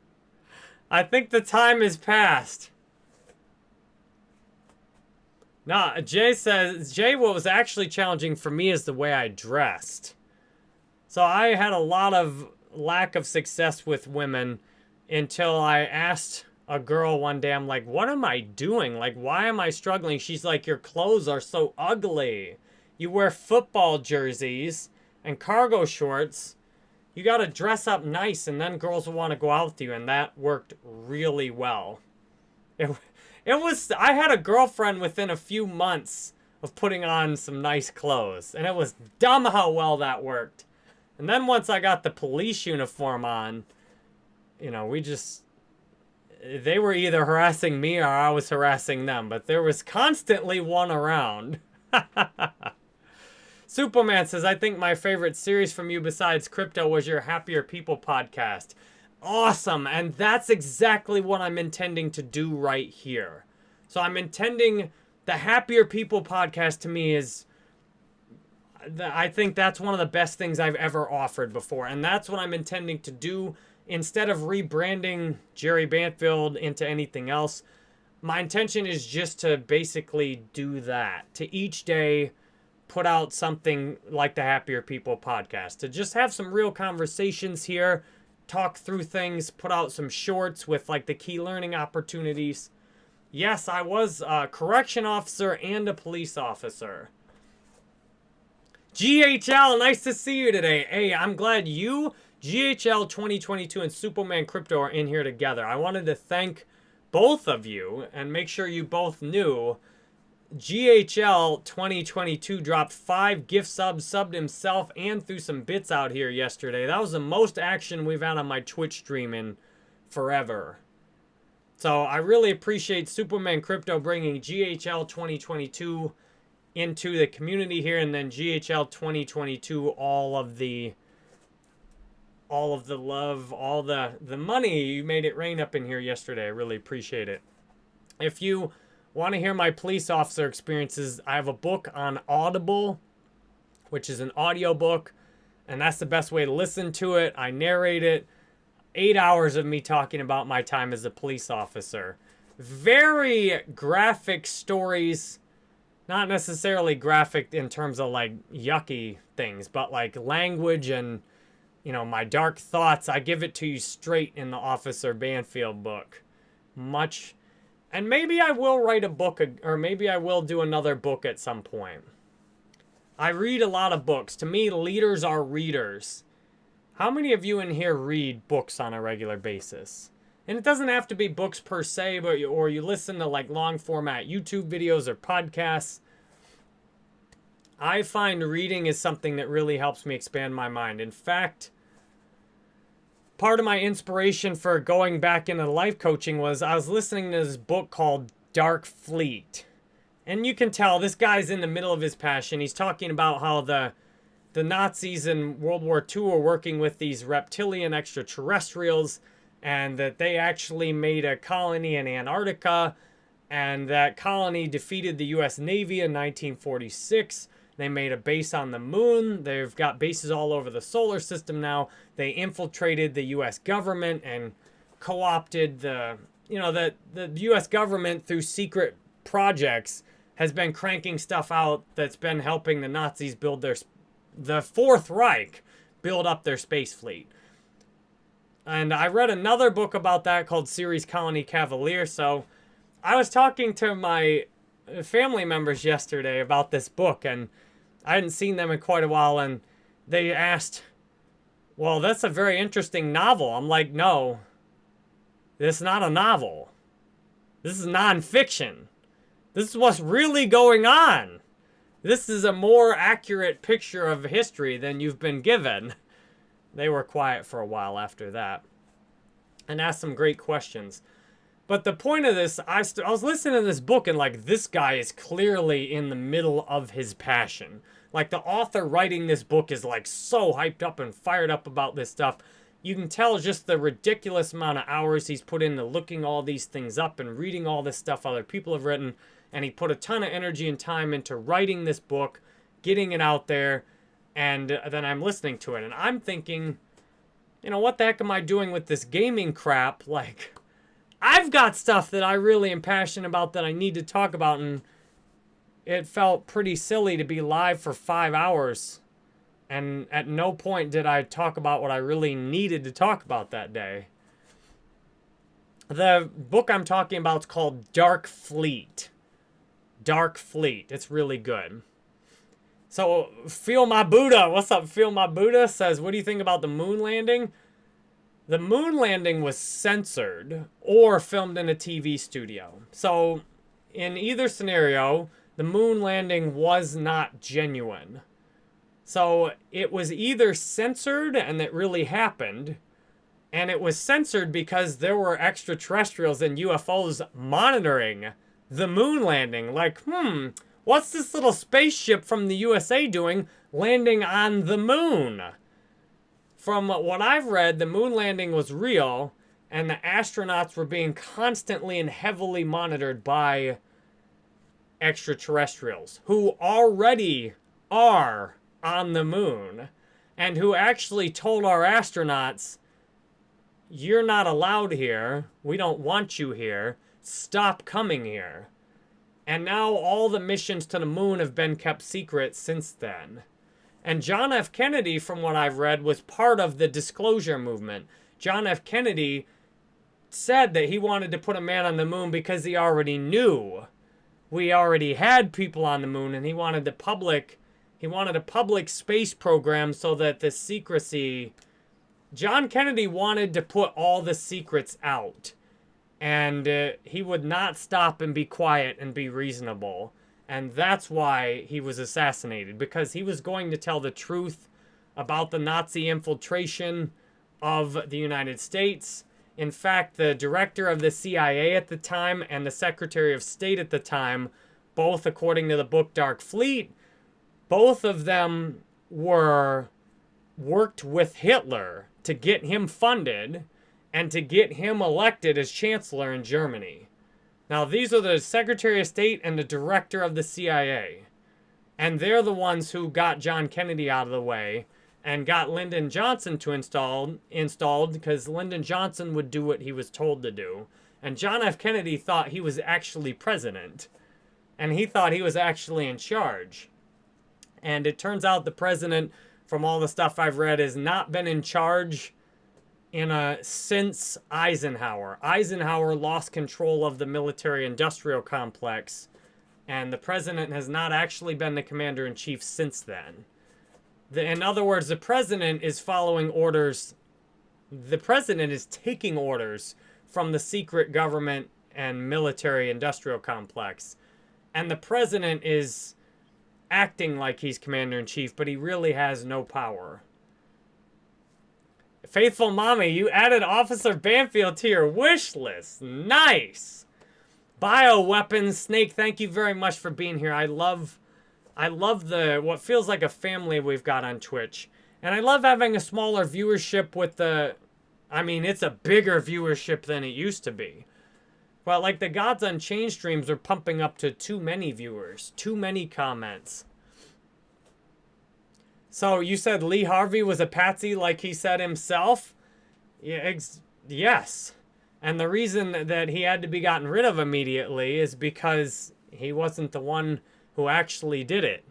I think the time has passed. Nah, Jay says, Jay, what was actually challenging for me is the way I dressed. So I had a lot of lack of success with women until I asked a girl one day. I'm like, what am I doing? Like, why am I struggling? She's like, your clothes are so ugly. You wear football jerseys and cargo shorts. You got to dress up nice, and then girls will want to go out with you. And that worked really well. It, it was, I had a girlfriend within a few months of putting on some nice clothes. And it was dumb how well that worked. And then once I got the police uniform on, you know, we just they were either harassing me or I was harassing them, but there was constantly one around. Superman says, I think my favorite series from you besides crypto was your Happier People podcast. Awesome. And that's exactly what I'm intending to do right here. So I'm intending the Happier People podcast to me is I think that's one of the best things I've ever offered before. And that's what I'm intending to do instead of rebranding Jerry Banfield into anything else. My intention is just to basically do that. To each day put out something like the Happier People podcast. To just have some real conversations here, talk through things, put out some shorts with like the key learning opportunities. Yes, I was a correction officer and a police officer. GHL, nice to see you today. Hey, I'm glad you, GHL 2022, and Superman Crypto are in here together. I wanted to thank both of you and make sure you both knew GHL 2022 dropped five gift subs, subbed himself, and threw some bits out here yesterday. That was the most action we've had on my Twitch stream in forever. So I really appreciate Superman Crypto bringing GHL 2022 into the community here and then GHL 2022 all of the all of the love, all the the money you made it rain up in here yesterday. I really appreciate it. If you want to hear my police officer experiences, I have a book on Audible, which is an audio book, and that's the best way to listen to it. I narrate it. 8 hours of me talking about my time as a police officer. Very graphic stories not necessarily graphic in terms of like yucky things, but like language and, you know, my dark thoughts. I give it to you straight in the Officer Banfield book. Much. And maybe I will write a book, or maybe I will do another book at some point. I read a lot of books. To me, leaders are readers. How many of you in here read books on a regular basis? And it doesn't have to be books per se, but you, or you listen to like long format YouTube videos or podcasts. I find reading is something that really helps me expand my mind. In fact, part of my inspiration for going back into life coaching was I was listening to this book called Dark Fleet. And you can tell this guy's in the middle of his passion. He's talking about how the the Nazis in World War II were working with these reptilian extraterrestrials and that they actually made a colony in Antarctica, and that colony defeated the U.S. Navy in 1946. They made a base on the moon. They've got bases all over the solar system now. They infiltrated the U.S. government and co-opted the, you know, the, the U.S. government through secret projects has been cranking stuff out that's been helping the Nazis build their, the Fourth Reich build up their space fleet. And I read another book about that called Ceres Colony Cavalier. So I was talking to my family members yesterday about this book, and I hadn't seen them in quite a while. And they asked, Well, that's a very interesting novel. I'm like, No, this is not a novel. This is nonfiction. This is what's really going on. This is a more accurate picture of history than you've been given. They were quiet for a while after that and asked some great questions. But the point of this, I, I was listening to this book and like, this guy is clearly in the middle of his passion. Like the author writing this book is like so hyped up and fired up about this stuff. You can tell just the ridiculous amount of hours he's put into looking all these things up and reading all this stuff other people have written. And he put a ton of energy and time into writing this book, getting it out there, and uh, then I'm listening to it. And I'm thinking, you know, what the heck am I doing with this gaming crap? Like, I've got stuff that I really am passionate about that I need to talk about, and it felt pretty silly to be live for five hours. And at no point did I talk about what I really needed to talk about that day. The book I'm talking about is called Dark Fleet. Dark Fleet. It's really good. So, Feel My Buddha, what's up, Feel My Buddha, says, what do you think about the moon landing? The moon landing was censored or filmed in a TV studio. So, in either scenario, the moon landing was not genuine. So, it was either censored and it really happened, and it was censored because there were extraterrestrials and UFOs monitoring the moon landing. Like, hmm, What's this little spaceship from the USA doing landing on the moon? From what I've read, the moon landing was real, and the astronauts were being constantly and heavily monitored by extraterrestrials who already are on the moon and who actually told our astronauts, you're not allowed here. We don't want you here. Stop coming here. And now all the missions to the moon have been kept secret since then. And John F. Kennedy, from what I've read, was part of the disclosure movement. John F. Kennedy said that he wanted to put a man on the moon because he already knew we already had people on the moon and he wanted the public he wanted a public space program so that the secrecy John Kennedy wanted to put all the secrets out and uh, he would not stop and be quiet and be reasonable. And that's why he was assassinated, because he was going to tell the truth about the Nazi infiltration of the United States. In fact, the director of the CIA at the time and the Secretary of State at the time, both according to the book Dark Fleet, both of them were worked with Hitler to get him funded and to get him elected as chancellor in Germany. Now, these are the Secretary of State and the Director of the CIA. And they're the ones who got John Kennedy out of the way and got Lyndon Johnson to install installed because Lyndon Johnson would do what he was told to do. And John F. Kennedy thought he was actually president. And he thought he was actually in charge. And it turns out the president, from all the stuff I've read, has not been in charge in a since Eisenhower. Eisenhower lost control of the military-industrial complex, and the president has not actually been the commander-in-chief since then. The, in other words, the president is following orders. The president is taking orders from the secret government and military-industrial complex. And the president is acting like he's commander-in-chief, but he really has no power. Faithful Mommy, you added Officer Banfield to your wish list. Nice. Bioweapons Snake, thank you very much for being here. I love I love the what feels like a family we've got on Twitch. And I love having a smaller viewership with the I mean, it's a bigger viewership than it used to be. But like the Gods Unchained streams are pumping up to too many viewers, too many comments. So you said Lee Harvey was a patsy like he said himself? Yes. And the reason that he had to be gotten rid of immediately is because he wasn't the one who actually did it.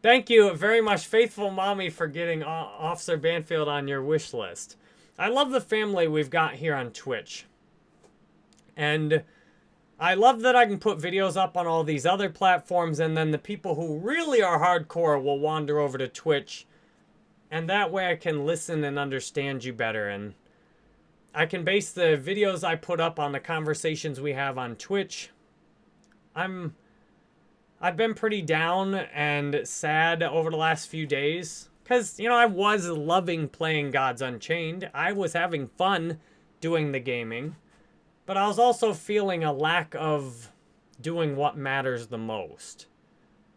Thank you very much, Faithful Mommy, for getting Officer Banfield on your wish list. I love the family we've got here on Twitch. And I love that I can put videos up on all these other platforms and then the people who really are hardcore will wander over to Twitch. And that way I can listen and understand you better. And I can base the videos I put up on the conversations we have on Twitch. I'm... I've been pretty down and sad over the last few days. Because, you know, I was loving playing Gods Unchained. I was having fun doing the gaming. But I was also feeling a lack of doing what matters the most.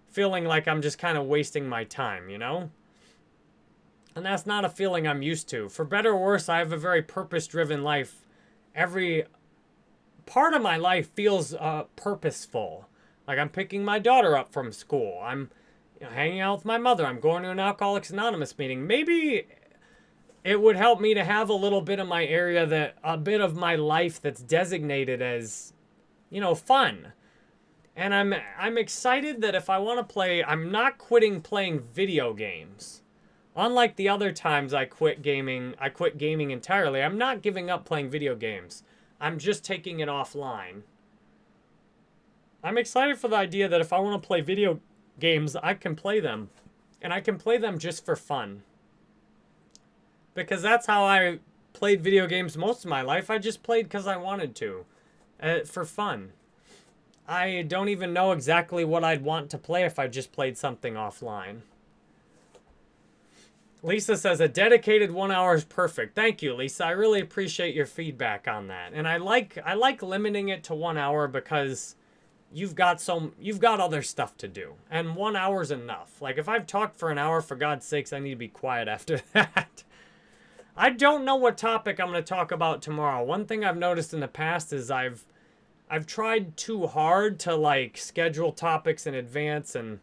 Feeling like I'm just kind of wasting my time, you know? And that's not a feeling I'm used to. For better or worse, I have a very purpose-driven life. Every part of my life feels uh, purposeful. Like I'm picking my daughter up from school. I'm you know, hanging out with my mother. I'm going to an Alcoholics Anonymous meeting. Maybe it would help me to have a little bit of my area that a bit of my life that's designated as you know fun. And i'm i'm excited that if i want to play i'm not quitting playing video games. Unlike the other times i quit gaming i quit gaming entirely i'm not giving up playing video games. I'm just taking it offline. I'm excited for the idea that if i want to play video games i can play them. And i can play them just for fun because that's how I played video games most of my life. I just played because I wanted to, uh, for fun. I don't even know exactly what I'd want to play if I just played something offline. Lisa says a dedicated one hour is perfect. Thank you, Lisa. I really appreciate your feedback on that. And I like I like limiting it to one hour because you've got some you've got other stuff to do. And one hour's enough. Like if I've talked for an hour, for God's sakes, I need to be quiet after that. I don't know what topic I'm going to talk about tomorrow. One thing I've noticed in the past is I've I've tried too hard to like schedule topics in advance and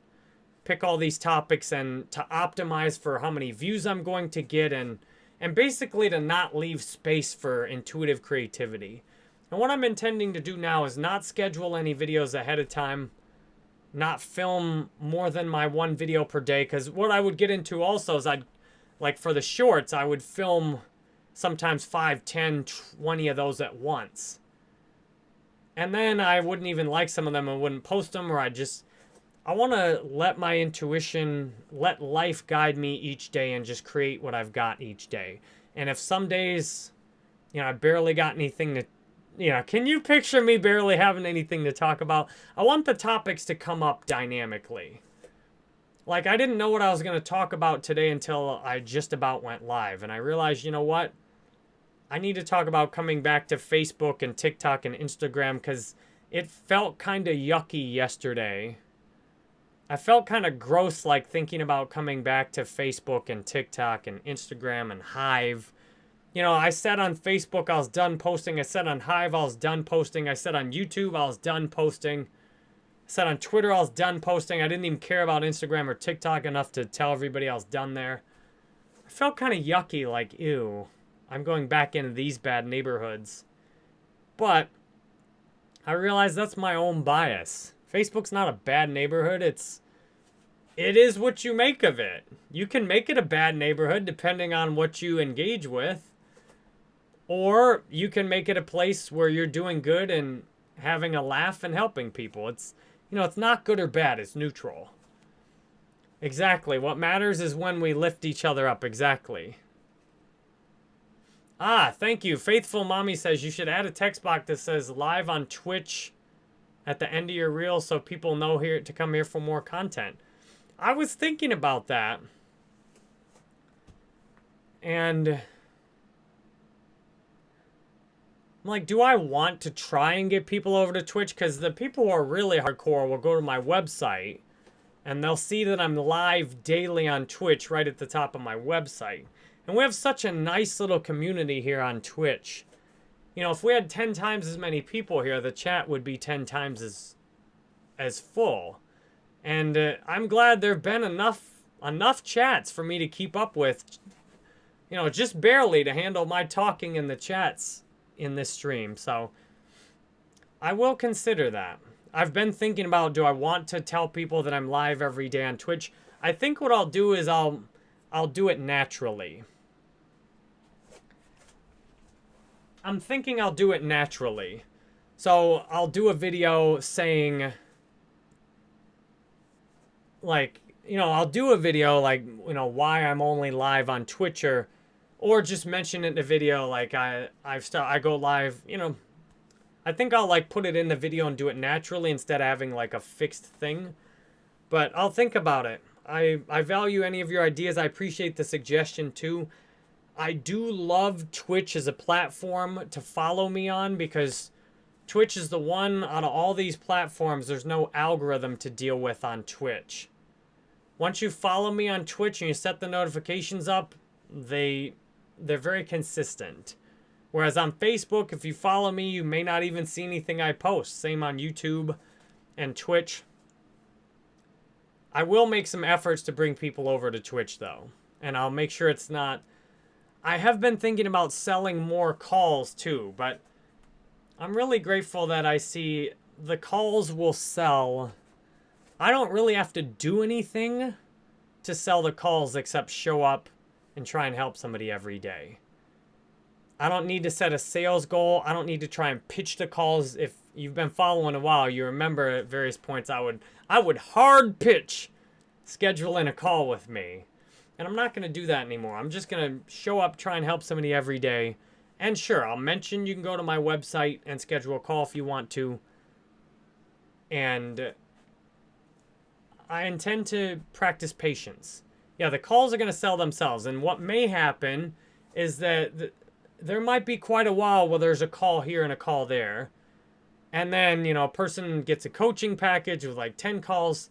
pick all these topics and to optimize for how many views I'm going to get and and basically to not leave space for intuitive creativity. And what I'm intending to do now is not schedule any videos ahead of time, not film more than my one video per day cuz what I would get into also is I'd like for the shorts, I would film sometimes 5, 10, 20 of those at once. And then I wouldn't even like some of them and wouldn't post them or I'd just I want to let my intuition, let life guide me each day and just create what I've got each day. And if some days, you know, I barely got anything to, you know, can you picture me barely having anything to talk about? I want the topics to come up dynamically. Like, I didn't know what I was going to talk about today until I just about went live. And I realized, you know what? I need to talk about coming back to Facebook and TikTok and Instagram because it felt kind of yucky yesterday I felt kind of gross like thinking about coming back to Facebook and TikTok and Instagram and Hive. You know, I said on Facebook I was done posting. I said on Hive I was done posting. I said on YouTube I was done posting. Said on Twitter I was done posting. I didn't even care about Instagram or TikTok enough to tell everybody I was done there. I felt kind of yucky, like, ew, I'm going back into these bad neighborhoods. But I realized that's my own bias. Facebook's not a bad neighborhood. It's it is what you make of it. You can make it a bad neighborhood depending on what you engage with. Or you can make it a place where you're doing good and having a laugh and helping people. It's you know, it's not good or bad, it's neutral. Exactly. What matters is when we lift each other up. Exactly. Ah, thank you. Faithful Mommy says you should add a text box that says live on Twitch at the end of your reel so people know here to come here for more content. I was thinking about that. And I'm like, do I want to try and get people over to Twitch? Because the people who are really hardcore will go to my website and they'll see that I'm live daily on Twitch right at the top of my website. And we have such a nice little community here on Twitch you know, if we had 10 times as many people here, the chat would be 10 times as as full. And uh, I'm glad there've been enough enough chats for me to keep up with. You know, just barely to handle my talking in the chats in this stream. So I will consider that. I've been thinking about do I want to tell people that I'm live every day on Twitch? I think what I'll do is I'll I'll do it naturally. I'm thinking I'll do it naturally. So I'll do a video saying, like, you know, I'll do a video like, you know, why I'm only live on Twitch or, or just mention it in the video like I I've start I go live, you know. I think I'll like put it in the video and do it naturally instead of having like a fixed thing. But I'll think about it. I I value any of your ideas. I appreciate the suggestion too. I do love Twitch as a platform to follow me on because Twitch is the one out of all these platforms, there's no algorithm to deal with on Twitch. Once you follow me on Twitch and you set the notifications up, they they're very consistent. Whereas on Facebook, if you follow me, you may not even see anything I post. Same on YouTube and Twitch. I will make some efforts to bring people over to Twitch though. And I'll make sure it's not I have been thinking about selling more calls too, but I'm really grateful that I see the calls will sell. I don't really have to do anything to sell the calls except show up and try and help somebody every day. I don't need to set a sales goal. I don't need to try and pitch the calls. If you've been following a while, you remember at various points I would I would hard pitch scheduling a call with me. And I'm not going to do that anymore. I'm just going to show up, try and help somebody every day. And sure, I'll mention you can go to my website and schedule a call if you want to. And I intend to practice patience. Yeah, the calls are going to sell themselves. And what may happen is that th there might be quite a while where there's a call here and a call there. And then, you know, a person gets a coaching package with like 10 calls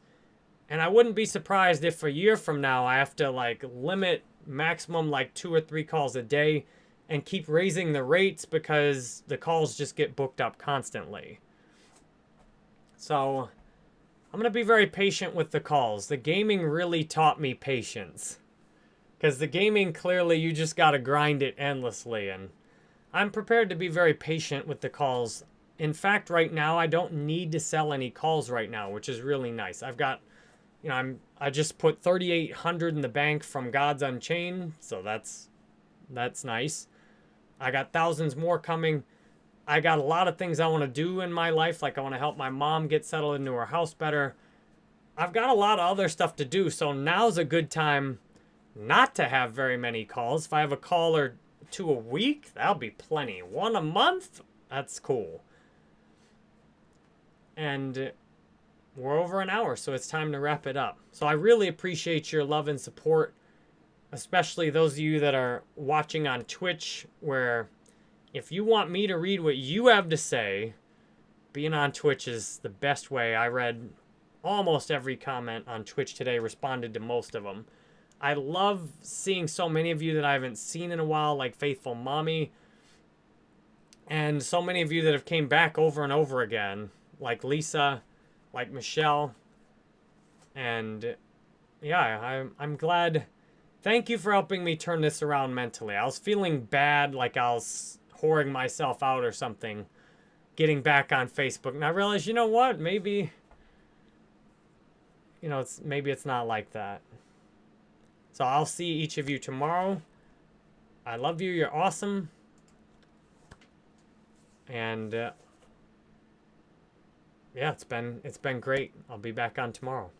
and I wouldn't be surprised if a year from now I have to like limit maximum like two or three calls a day and keep raising the rates because the calls just get booked up constantly. So I'm going to be very patient with the calls. The gaming really taught me patience. Because the gaming, clearly, you just got to grind it endlessly. And I'm prepared to be very patient with the calls. In fact, right now, I don't need to sell any calls right now, which is really nice. I've got, you know, I'm I just put 3,800 in the bank from Gods Unchained, so that's that's nice. I got thousands more coming. I got a lot of things I want to do in my life. Like I want to help my mom get settled into her house better. I've got a lot of other stuff to do. So now's a good time not to have very many calls. If I have a call or two a week, that'll be plenty. One a month, that's cool. And we're over an hour, so it's time to wrap it up. So I really appreciate your love and support, especially those of you that are watching on Twitch, where if you want me to read what you have to say, being on Twitch is the best way. I read almost every comment on Twitch today, responded to most of them. I love seeing so many of you that I haven't seen in a while, like Faithful Mommy, and so many of you that have came back over and over again, like Lisa, like Michelle, and yeah, I'm, I'm glad. Thank you for helping me turn this around mentally. I was feeling bad, like I was whoring myself out or something, getting back on Facebook. And I realized, you know what? Maybe, you know, it's maybe it's not like that. So I'll see each of you tomorrow. I love you. You're awesome. And uh, yeah, it's been it's been great. I'll be back on tomorrow.